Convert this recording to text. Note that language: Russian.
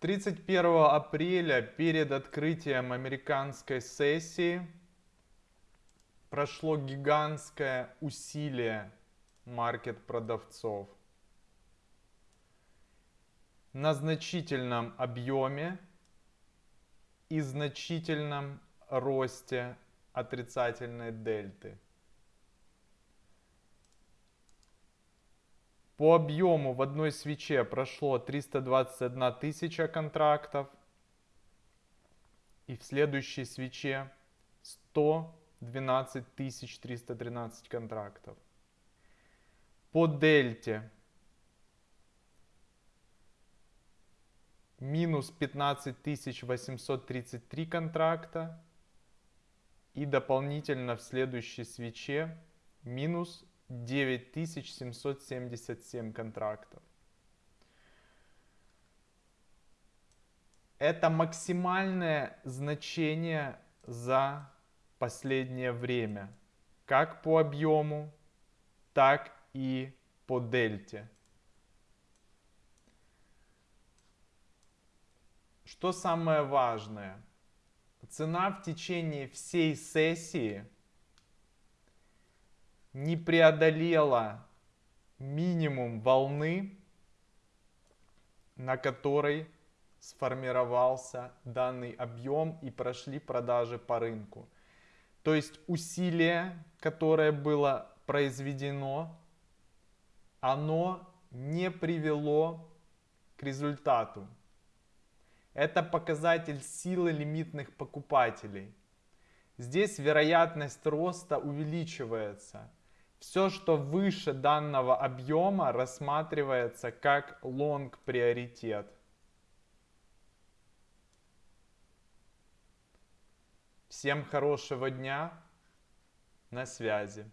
31 апреля перед открытием американской сессии прошло гигантское усилие маркет-продавцов на значительном объеме и значительном росте отрицательной дельты. По объему в одной свече прошло 321 тысяча контрактов. И в следующей свече 112 313 контрактов. По дельте минус 15 833 контракта. И дополнительно в следующей свече минус 9777 контрактов. Это максимальное значение за последнее время. Как по объему, так и по дельте. Что самое важное? Цена в течение всей сессии – не преодолела минимум волны, на которой сформировался данный объем и прошли продажи по рынку. То есть усилие, которое было произведено, оно не привело к результату. Это показатель силы лимитных покупателей. Здесь вероятность роста увеличивается. Все, что выше данного объема, рассматривается как лонг приоритет. Всем хорошего дня. На связи.